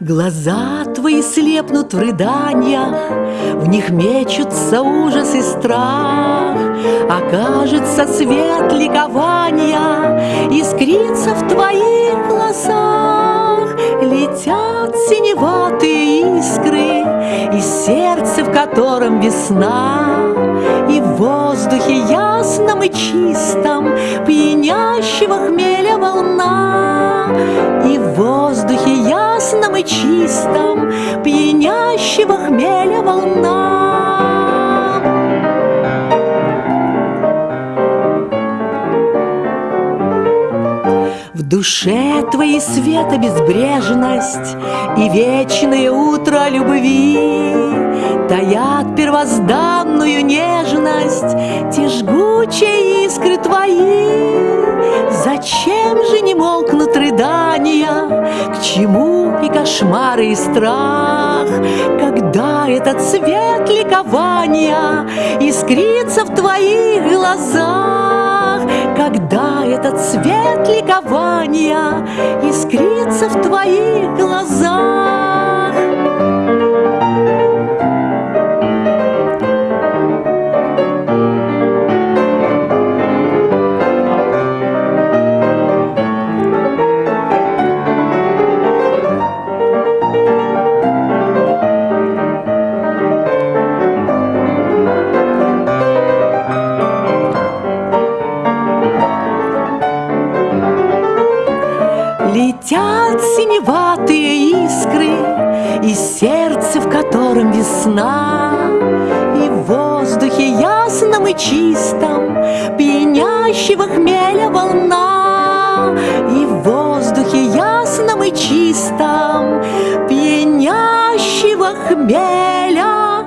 Глаза твои слепнут в рыданиях, В них мечутся ужас и страх. Окажется свет ликования Искрится в твоих глазах. Летят синеватые искры Из сердца, в котором весна, И в воздухе ясном и чистом Пьянящего хмеля волна, И в воздухе и чистом Пьянящего хмеля волна. В душе твоей света безбрежность И вечное утро любви Таят первозданную нежность Те жгучие искры твои Зачем же не молкнут рыдания? К чему и кошмары, и страх? Когда этот свет ликования Искрится в твоих глазах? Когда этот свет ликования Искрится в твоих глазах? Летят синеватые искры Из сердца, в котором весна. И в воздухе ясном и чистом Пьянящего хмеля волна. И в воздухе ясном и чистом Пьянящего хмеля